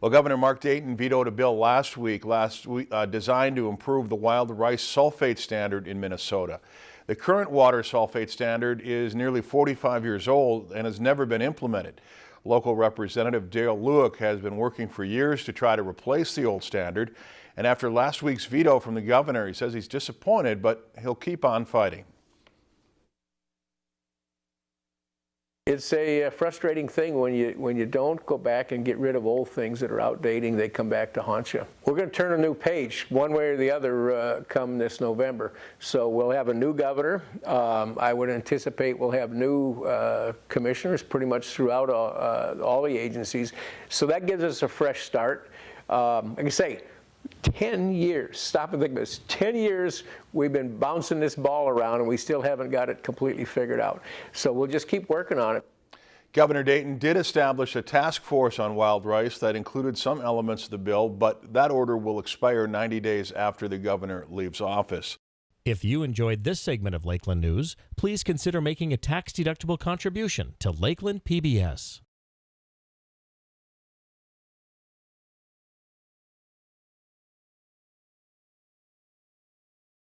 Well, Governor Mark Dayton vetoed a bill last week last week, uh, designed to improve the wild rice sulfate standard in Minnesota. The current water sulfate standard is nearly 45 years old and has never been implemented. Local Representative Dale Lueck has been working for years to try to replace the old standard. And after last week's veto from the governor, he says he's disappointed, but he'll keep on fighting. It's a uh, frustrating thing when you when you don't go back and get rid of old things that are outdating. They come back to haunt you. We're going to turn a new page, one way or the other, uh, come this November. So we'll have a new governor. Um, I would anticipate we'll have new uh, commissioners pretty much throughout all, uh, all, the agencies. So that gives us a fresh start. Um, like I say, 10 years, stop and think of this, 10 years we've been bouncing this ball around and we still haven't got it completely figured out. So we'll just keep working on it. Governor Dayton did establish a task force on wild rice that included some elements of the bill, but that order will expire 90 days after the governor leaves office. If you enjoyed this segment of Lakeland News, please consider making a tax-deductible contribution to Lakeland PBS.